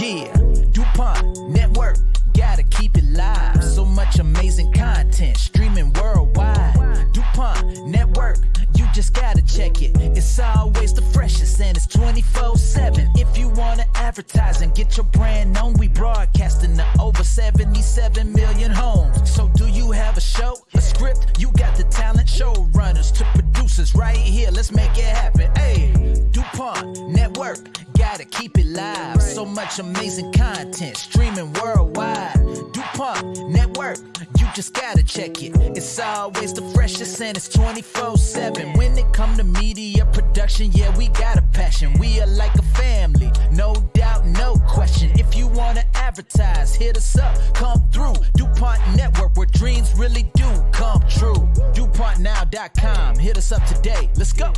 Yeah, DuPont Network, gotta keep it live. So much amazing content streaming worldwide. DuPont Network, you just gotta check it. It's always the freshest and it's 24 7. If you wanna advertise and get your brand known, we broadcasting to over 77 million homes. So, do you have a show, a script? You got the talent, showrunners to producers right here. Let's make it happen. Hey, gotta keep it live. So much amazing content streaming worldwide. DuPont Network, you just gotta check it. It's always the freshest and it's 24 7. When it come to media production, yeah, we got a passion. We are like a family, no doubt, no question. If you wanna advertise, hit us up, come through. DuPont Network, where dreams really do come true. DuPontnow.com, hit us up today. Let's go.